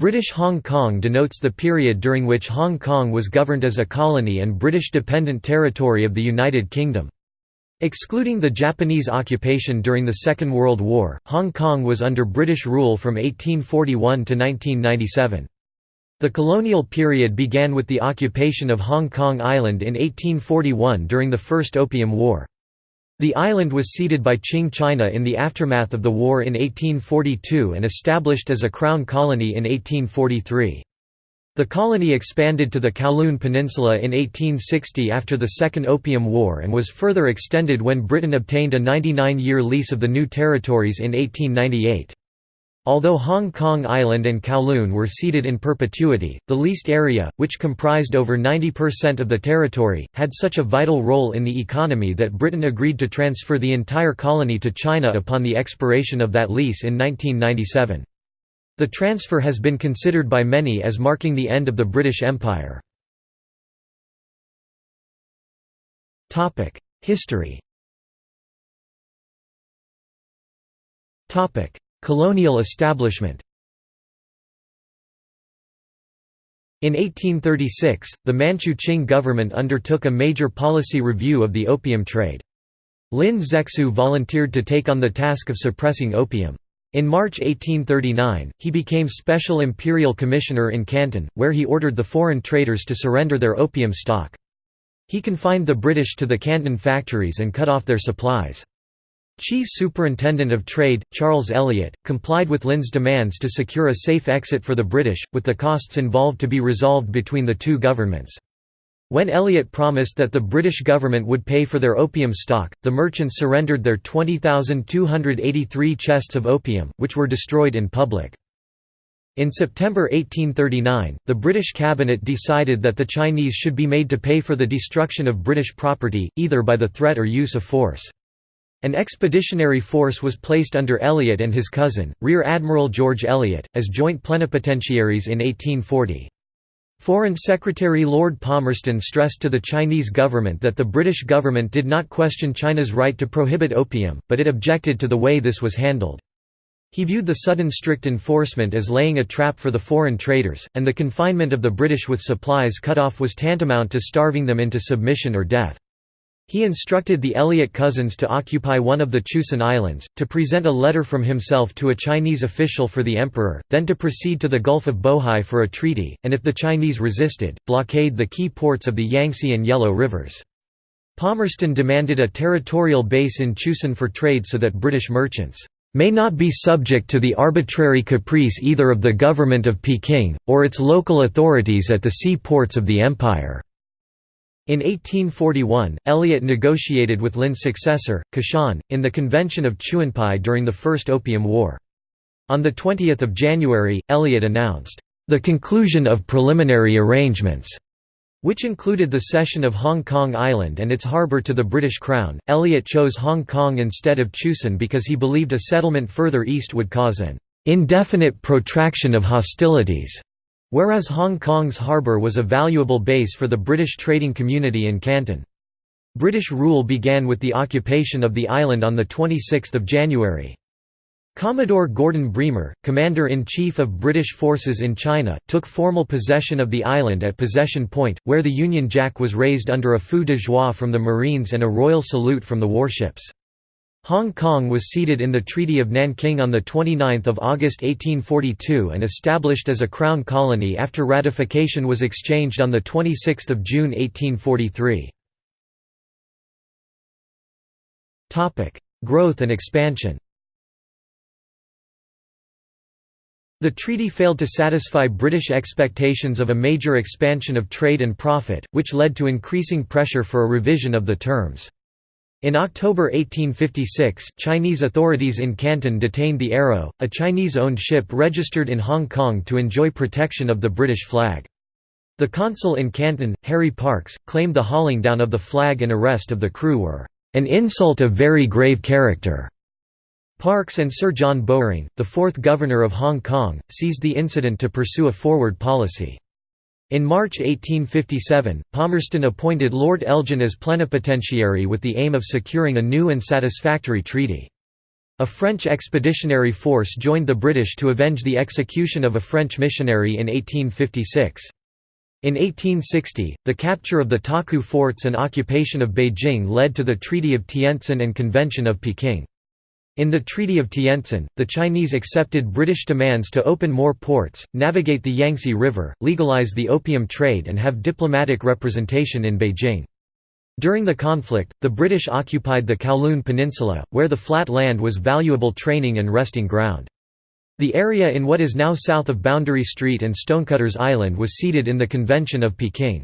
British Hong Kong denotes the period during which Hong Kong was governed as a colony and British dependent territory of the United Kingdom. Excluding the Japanese occupation during the Second World War, Hong Kong was under British rule from 1841 to 1997. The colonial period began with the occupation of Hong Kong Island in 1841 during the First Opium War. The island was ceded by Qing China in the aftermath of the war in 1842 and established as a crown colony in 1843. The colony expanded to the Kowloon Peninsula in 1860 after the Second Opium War and was further extended when Britain obtained a 99-year lease of the new territories in 1898. Although Hong Kong Island and Kowloon were ceded in perpetuity, the leased area, which comprised over 90% of the territory, had such a vital role in the economy that Britain agreed to transfer the entire colony to China upon the expiration of that lease in 1997. The transfer has been considered by many as marking the end of the British Empire. History Colonial establishment In 1836, the Manchu Qing government undertook a major policy review of the opium trade. Lin Zexu volunteered to take on the task of suppressing opium. In March 1839, he became Special Imperial Commissioner in Canton, where he ordered the foreign traders to surrender their opium stock. He confined the British to the Canton factories and cut off their supplies. Chief Superintendent of Trade, Charles Elliot, complied with Lin's demands to secure a safe exit for the British, with the costs involved to be resolved between the two governments. When Elliot promised that the British government would pay for their opium stock, the merchants surrendered their 20,283 chests of opium, which were destroyed in public. In September 1839, the British cabinet decided that the Chinese should be made to pay for the destruction of British property, either by the threat or use of force. An expeditionary force was placed under Elliot and his cousin, Rear Admiral George Elliot, as joint plenipotentiaries in 1840. Foreign Secretary Lord Palmerston stressed to the Chinese government that the British government did not question China's right to prohibit opium, but it objected to the way this was handled. He viewed the sudden strict enforcement as laying a trap for the foreign traders, and the confinement of the British with supplies cut off was tantamount to starving them into submission or death. He instructed the Elliot cousins to occupy one of the Chusan Islands, to present a letter from himself to a Chinese official for the emperor, then to proceed to the Gulf of Bohai for a treaty, and if the Chinese resisted, blockade the key ports of the Yangtze and Yellow rivers. Palmerston demanded a territorial base in Chusan for trade so that British merchants may not be subject to the arbitrary caprice either of the government of Peking, or its local authorities at the sea ports of the empire." In 1841, Elliot negotiated with Lin's successor, Qishan, in the Convention of Chuenpi during the First Opium War. On 20 January, Elliot announced, "...the conclusion of preliminary arrangements." which included the cession of Hong Kong Island and its harbour to the British Crown. Elliot chose Hong Kong instead of Chusan because he believed a settlement further east would cause an indefinite protraction of hostilities. Whereas Hong Kong's harbour was a valuable base for the British trading community in Canton. British rule began with the occupation of the island on 26 January. Commodore Gordon Bremer, Commander-in-Chief of British forces in China, took formal possession of the island at Possession Point, where the Union Jack was raised under a feu de joie from the Marines and a royal salute from the warships. Hong Kong was ceded in the Treaty of Nanking on 29 August 1842 and established as a Crown colony after ratification was exchanged on 26 June 1843. Growth and expansion The treaty failed to satisfy British expectations of a major expansion of trade and profit, which led to increasing pressure for a revision of the terms. In October 1856, Chinese authorities in Canton detained the Arrow, a Chinese-owned ship registered in Hong Kong to enjoy protection of the British flag. The consul in Canton, Harry Parkes, claimed the hauling down of the flag and arrest of the crew were an insult of very grave character. Parkes and Sir John Bowring, the fourth governor of Hong Kong, seized the incident to pursue a forward policy. In March 1857, Palmerston appointed Lord Elgin as plenipotentiary with the aim of securing a new and satisfactory treaty. A French expeditionary force joined the British to avenge the execution of a French missionary in 1856. In 1860, the capture of the Taku forts and occupation of Beijing led to the Treaty of Tientsin and Convention of Peking. In the Treaty of Tientsin, the Chinese accepted British demands to open more ports, navigate the Yangtze River, legalize the opium trade and have diplomatic representation in Beijing. During the conflict, the British occupied the Kowloon Peninsula, where the flat land was valuable training and resting ground. The area in what is now south of Boundary Street and Stonecutters Island was ceded in the Convention of Peking.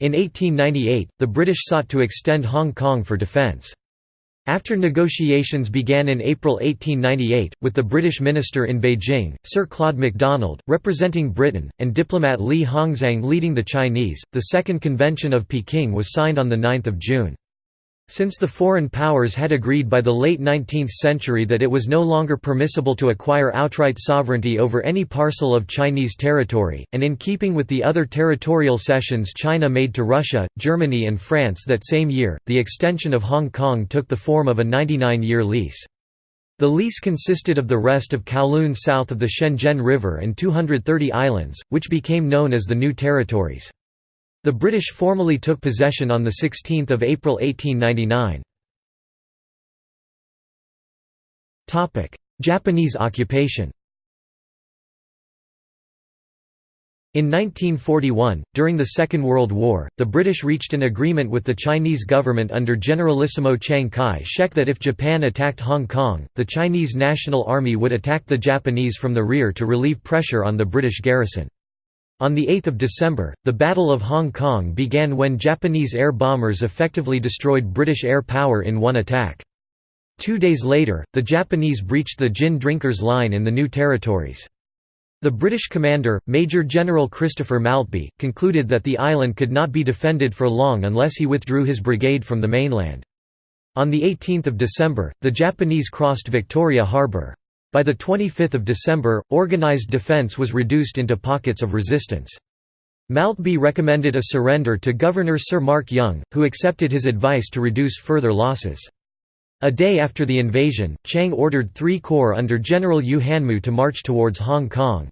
In 1898, the British sought to extend Hong Kong for defence. After negotiations began in April 1898, with the British minister in Beijing, Sir Claude MacDonald, representing Britain, and diplomat Li Hongzhang leading the Chinese, the Second Convention of Peking was signed on 9 June. Since the foreign powers had agreed by the late 19th century that it was no longer permissible to acquire outright sovereignty over any parcel of Chinese territory, and in keeping with the other territorial cessions China made to Russia, Germany and France that same year, the extension of Hong Kong took the form of a 99-year lease. The lease consisted of the rest of Kowloon south of the Shenzhen River and 230 islands, which became known as the New Territories. The British formally took possession on 16 April 1899. Japanese occupation In 1941, during the Second World War, the British reached an agreement with the Chinese government under Generalissimo Chiang Kai-shek that if Japan attacked Hong Kong, the Chinese National Army would attack the Japanese from the rear to relieve pressure on the British garrison. On 8 December, the Battle of Hong Kong began when Japanese air bombers effectively destroyed British air power in one attack. Two days later, the Japanese breached the gin drinkers line in the new territories. The British commander, Major General Christopher Maltby, concluded that the island could not be defended for long unless he withdrew his brigade from the mainland. On 18 December, the Japanese crossed Victoria Harbour. By 25 December, organized defense was reduced into pockets of resistance. Maltby recommended a surrender to Governor Sir Mark Young, who accepted his advice to reduce further losses. A day after the invasion, Chiang ordered three corps under General Yu Hanmou to march towards Hong Kong.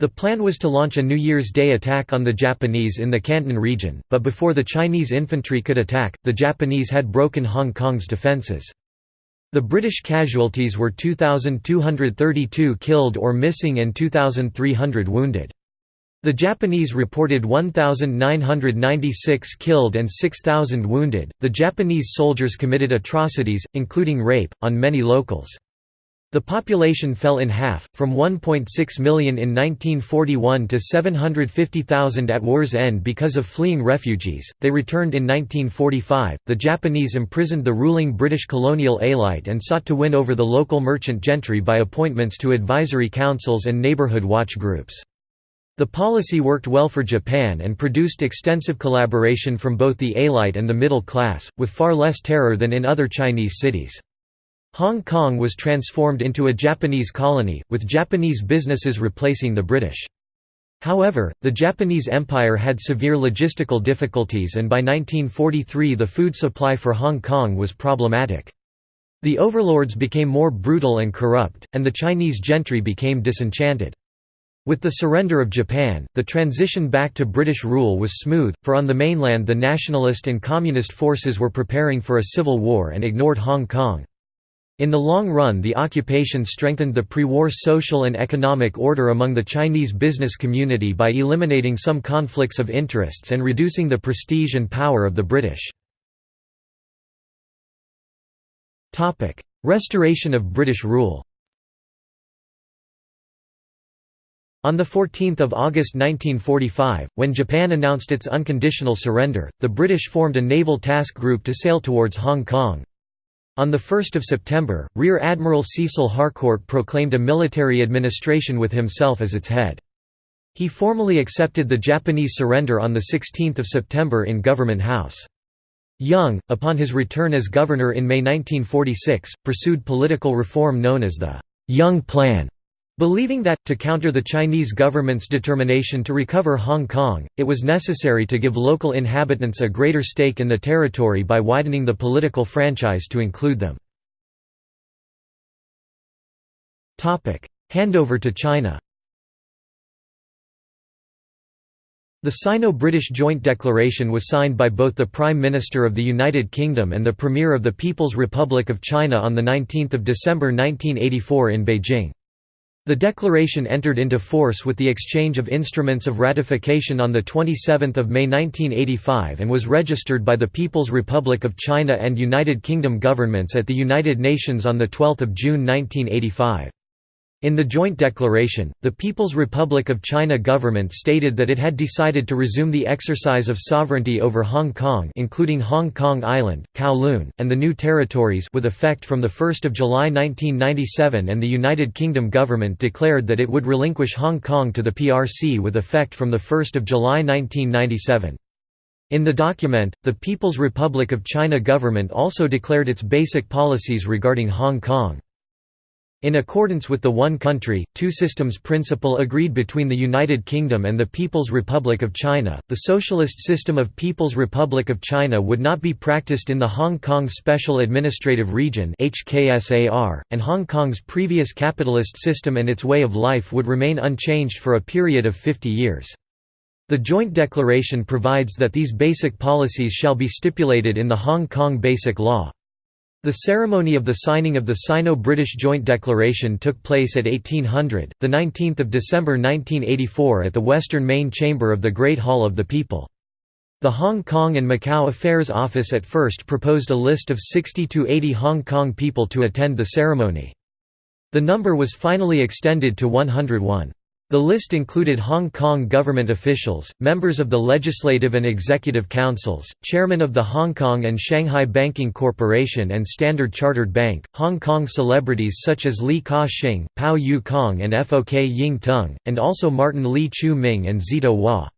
The plan was to launch a New Year's Day attack on the Japanese in the Canton region, but before the Chinese infantry could attack, the Japanese had broken Hong Kong's defences. The British casualties were 2,232 killed or missing and 2,300 wounded. The Japanese reported 1,996 killed and 6,000 wounded. The Japanese soldiers committed atrocities, including rape, on many locals. The population fell in half, from 1.6 million in 1941 to 750,000 at war's end because of fleeing refugees. They returned in 1945. The Japanese imprisoned the ruling British colonial elite and sought to win over the local merchant gentry by appointments to advisory councils and neighborhood watch groups. The policy worked well for Japan and produced extensive collaboration from both the elite and the middle class, with far less terror than in other Chinese cities. Hong Kong was transformed into a Japanese colony, with Japanese businesses replacing the British. However, the Japanese Empire had severe logistical difficulties and by 1943 the food supply for Hong Kong was problematic. The overlords became more brutal and corrupt, and the Chinese gentry became disenchanted. With the surrender of Japan, the transition back to British rule was smooth, for on the mainland the nationalist and communist forces were preparing for a civil war and ignored Hong Kong. In the long run the occupation strengthened the pre-war social and economic order among the Chinese business community by eliminating some conflicts of interests and reducing the prestige and power of the British. Restoration of British rule On 14 August 1945, when Japan announced its unconditional surrender, the British formed a naval task group to sail towards Hong Kong. On 1 September, Rear Admiral Cecil Harcourt proclaimed a military administration with himself as its head. He formally accepted the Japanese surrender on 16 September in Government House. Young, upon his return as governor in May 1946, pursued political reform known as the Young Plan. Believing that, to counter the Chinese government's determination to recover Hong Kong, it was necessary to give local inhabitants a greater stake in the territory by widening the political franchise to include them. Handover to China The Sino-British Joint Declaration was signed by both the Prime Minister of the United Kingdom and the Premier of the People's Republic of China on 19 December 1984 in Beijing. The declaration entered into force with the exchange of instruments of ratification on 27 May 1985 and was registered by the People's Republic of China and United Kingdom governments at the United Nations on 12 June 1985. In the joint declaration, the People's Republic of China government stated that it had decided to resume the exercise of sovereignty over Hong Kong including Hong Kong Island, Kowloon, and the new territories with effect from 1 July 1997 and the United Kingdom government declared that it would relinquish Hong Kong to the PRC with effect from 1 July 1997. In the document, the People's Republic of China government also declared its basic policies regarding Hong Kong. In accordance with the one country, two systems principle agreed between the United Kingdom and the People's Republic of China, the socialist system of People's Republic of China would not be practiced in the Hong Kong Special Administrative Region and Hong Kong's previous capitalist system and its way of life would remain unchanged for a period of 50 years. The joint declaration provides that these basic policies shall be stipulated in the Hong Kong Basic Law. The ceremony of the signing of the Sino-British Joint Declaration took place at 1800, 19 December 1984 at the Western Main Chamber of the Great Hall of the People. The Hong Kong and Macau Affairs Office at first proposed a list of 60 to 80 Hong Kong people to attend the ceremony. The number was finally extended to 101. The list included Hong Kong government officials, members of the Legislative and Executive Councils, chairman of the Hong Kong and Shanghai Banking Corporation and Standard Chartered Bank, Hong Kong celebrities such as Li Ka-shing, Pao Yue-kong and Fok Ying Tung, and also Martin Lee Chu-ming and Szeto Wah.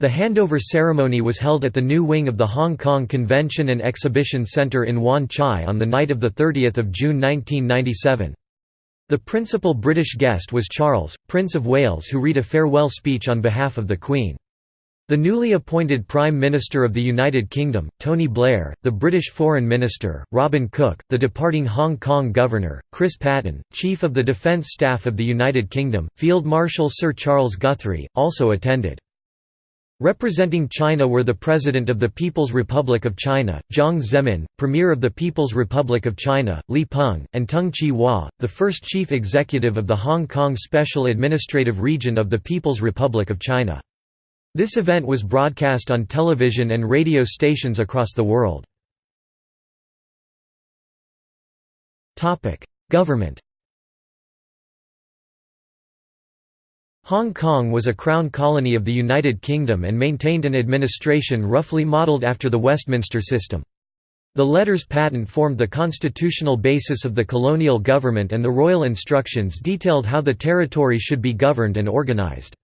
The handover ceremony was held at the new wing of the Hong Kong Convention and Exhibition Centre in Wan Chai on the night of 30 June 1997. The principal British guest was Charles, Prince of Wales who read a farewell speech on behalf of the Queen. The newly appointed Prime Minister of the United Kingdom, Tony Blair, the British Foreign Minister, Robin Cook, the departing Hong Kong Governor, Chris Patten, Chief of the Defence Staff of the United Kingdom, Field Marshal Sir Charles Guthrie, also attended. Representing China were the President of the People's Republic of China, Jiang Zemin, Premier of the People's Republic of China, Li Peng, and Tung Chee-hwa, the first Chief Executive of the Hong Kong Special Administrative Region of the People's Republic of China. This event was broadcast on television and radio stations across the world. Government Hong Kong was a crown colony of the United Kingdom and maintained an administration roughly modelled after the Westminster system. The letters patent formed the constitutional basis of the colonial government and the royal instructions detailed how the territory should be governed and organised.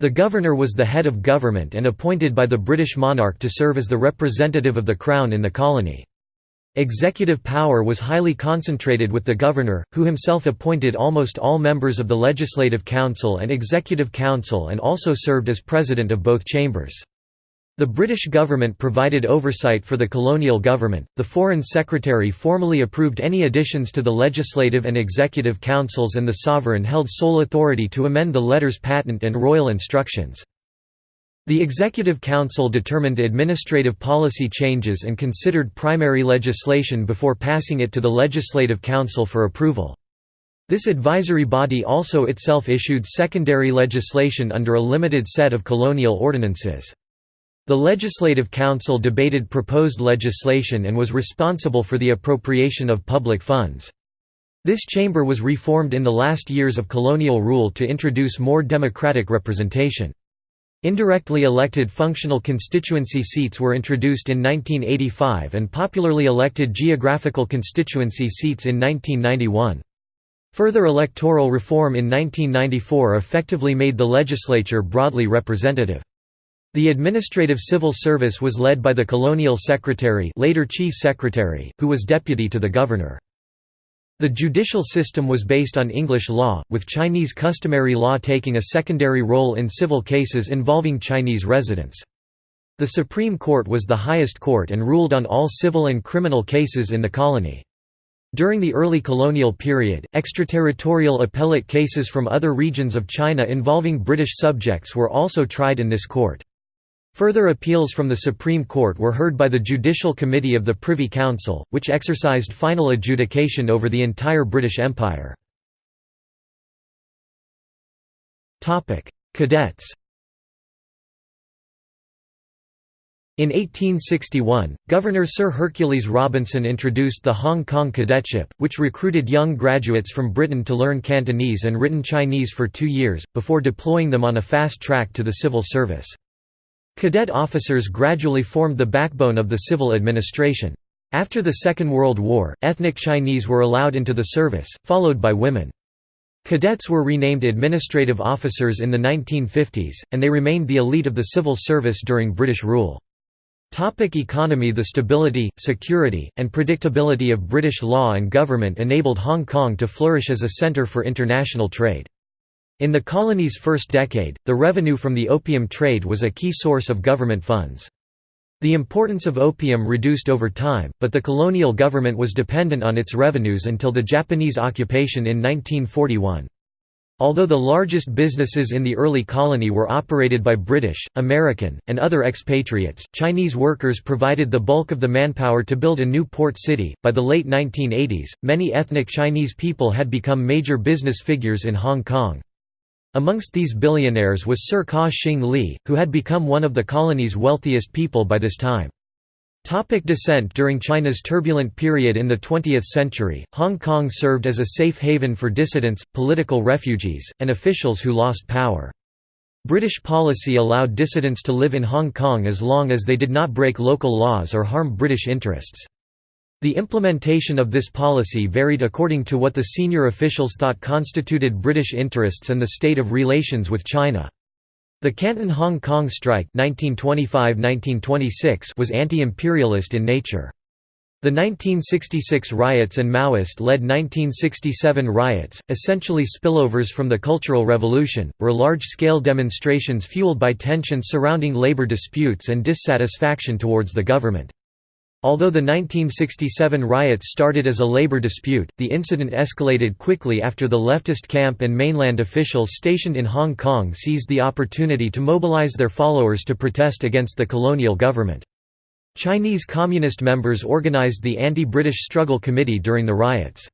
The governor was the head of government and appointed by the British monarch to serve as the representative of the Crown in the colony. Executive power was highly concentrated with the governor, who himself appointed almost all members of the Legislative Council and Executive Council and also served as president of both chambers. The British government provided oversight for the colonial government. The Foreign Secretary formally approved any additions to the Legislative and Executive Councils, and the Sovereign held sole authority to amend the letters patent and royal instructions. The Executive Council determined administrative policy changes and considered primary legislation before passing it to the Legislative Council for approval. This advisory body also itself issued secondary legislation under a limited set of colonial ordinances. The Legislative Council debated proposed legislation and was responsible for the appropriation of public funds. This chamber was reformed in the last years of colonial rule to introduce more democratic representation. Indirectly elected functional constituency seats were introduced in 1985 and popularly elected geographical constituency seats in 1991. Further electoral reform in 1994 effectively made the legislature broadly representative. The administrative civil service was led by the colonial secretary later chief secretary, who was deputy to the governor. The judicial system was based on English law, with Chinese customary law taking a secondary role in civil cases involving Chinese residents. The Supreme Court was the highest court and ruled on all civil and criminal cases in the colony. During the early colonial period, extraterritorial appellate cases from other regions of China involving British subjects were also tried in this court. Further appeals from the Supreme Court were heard by the Judicial Committee of the Privy Council, which exercised final adjudication over the entire British Empire. Cadets In 1861, Governor Sir Hercules Robinson introduced the Hong Kong Cadetship, which recruited young graduates from Britain to learn Cantonese and written Chinese for two years, before deploying them on a fast track to the civil service. Cadet officers gradually formed the backbone of the civil administration. After the Second World War, ethnic Chinese were allowed into the service, followed by women. Cadets were renamed administrative officers in the 1950s, and they remained the elite of the civil service during British rule. Topic economy The stability, security, and predictability of British law and government enabled Hong Kong to flourish as a centre for international trade. In the colony's first decade, the revenue from the opium trade was a key source of government funds. The importance of opium reduced over time, but the colonial government was dependent on its revenues until the Japanese occupation in 1941. Although the largest businesses in the early colony were operated by British, American, and other expatriates, Chinese workers provided the bulk of the manpower to build a new port city. By the late 1980s, many ethnic Chinese people had become major business figures in Hong Kong. Amongst these billionaires was Sir Ka Shing Li, who had become one of the colony's wealthiest people by this time. Topic descent During China's turbulent period in the 20th century, Hong Kong served as a safe haven for dissidents, political refugees, and officials who lost power. British policy allowed dissidents to live in Hong Kong as long as they did not break local laws or harm British interests. The implementation of this policy varied according to what the senior officials thought constituted British interests and the state of relations with China. The Canton–Hong Kong strike 1925–1926 was anti-imperialist in nature. The 1966 riots and Maoist-led 1967 riots, essentially spillovers from the Cultural Revolution, were large-scale demonstrations fueled by tensions surrounding labor disputes and dissatisfaction towards the government. Although the 1967 riots started as a labor dispute, the incident escalated quickly after the leftist camp and mainland officials stationed in Hong Kong seized the opportunity to mobilize their followers to protest against the colonial government. Chinese Communist members organized the Anti-British Struggle Committee during the riots.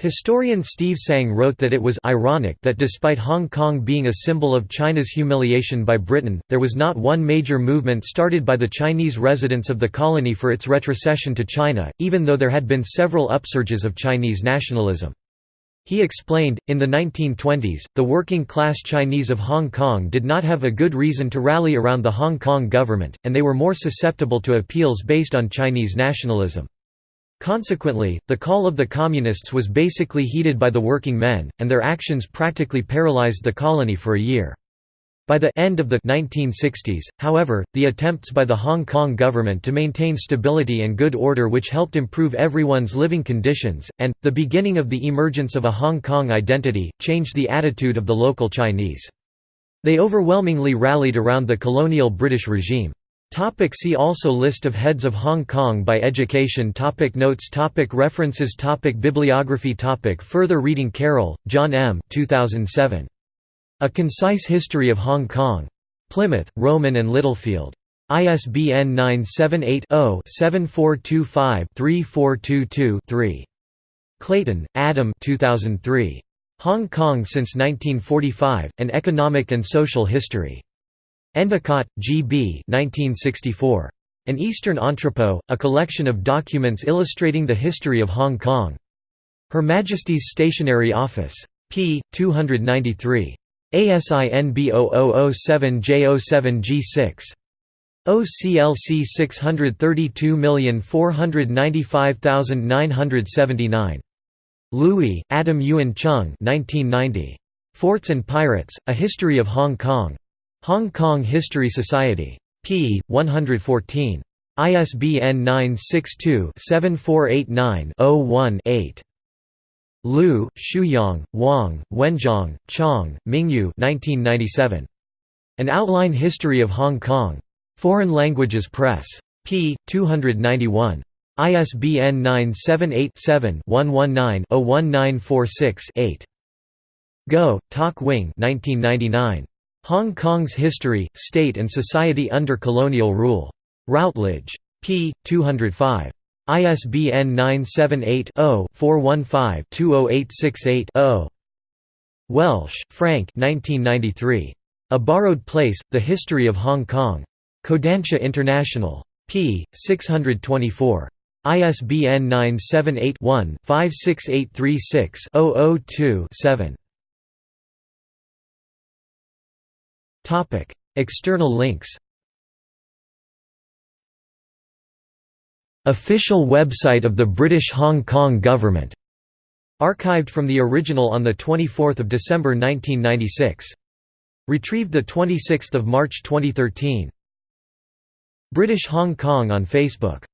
Historian Steve Tsang wrote that it was ironic that despite Hong Kong being a symbol of China's humiliation by Britain, there was not one major movement started by the Chinese residents of the colony for its retrocession to China, even though there had been several upsurges of Chinese nationalism. He explained, in the 1920s, the working-class Chinese of Hong Kong did not have a good reason to rally around the Hong Kong government, and they were more susceptible to appeals based on Chinese nationalism. Consequently, the call of the Communists was basically heeded by the working men, and their actions practically paralyzed the colony for a year. By the end of the 1960s, however, the attempts by the Hong Kong government to maintain stability and good order which helped improve everyone's living conditions, and, the beginning of the emergence of a Hong Kong identity, changed the attitude of the local Chinese. They overwhelmingly rallied around the colonial British regime. Topic see also List of heads of Hong Kong by education topic Notes topic References topic Bibliography topic Further reading Carroll, John M. 2007. A Concise History of Hong Kong. Plymouth, Rowman and Littlefield. ISBN 978-0-7425-3422-3. Clayton, Adam 2003. Hong Kong since 1945, An Economic and Social History. Endicott, G. B. 1964. An Eastern Entrepot, a collection of documents illustrating the history of Hong Kong. Her Majesty's Stationery Office. p. 293. ASIN B0007J07G6. OCLC 632495979. Louis, Adam Yuan Chung 1990. Forts and Pirates, A History of Hong Kong. Hong Kong History Society. p. 114. ISBN 962-7489-01-8. Liu, Shuyang, Wang, Wenzhong, Chong, Mingyu 1997. An Outline History of Hong Kong. Foreign Languages Press. p. 291. ISBN 978-7-119-01946-8. Go, Tak Wing 1999. Hong Kong's History, State and Society Under Colonial Rule. Routledge. p. 205. ISBN 978-0-415-20868-0. Welsh, Frank 1993. A Borrowed Place, The History of Hong Kong. Kodansha International. p. 624. ISBN 978 one 56836 2 7 External links Official website of the British Hong Kong Government. Archived from the original on 24 December 1996. Retrieved 26 March 2013. British Hong Kong on Facebook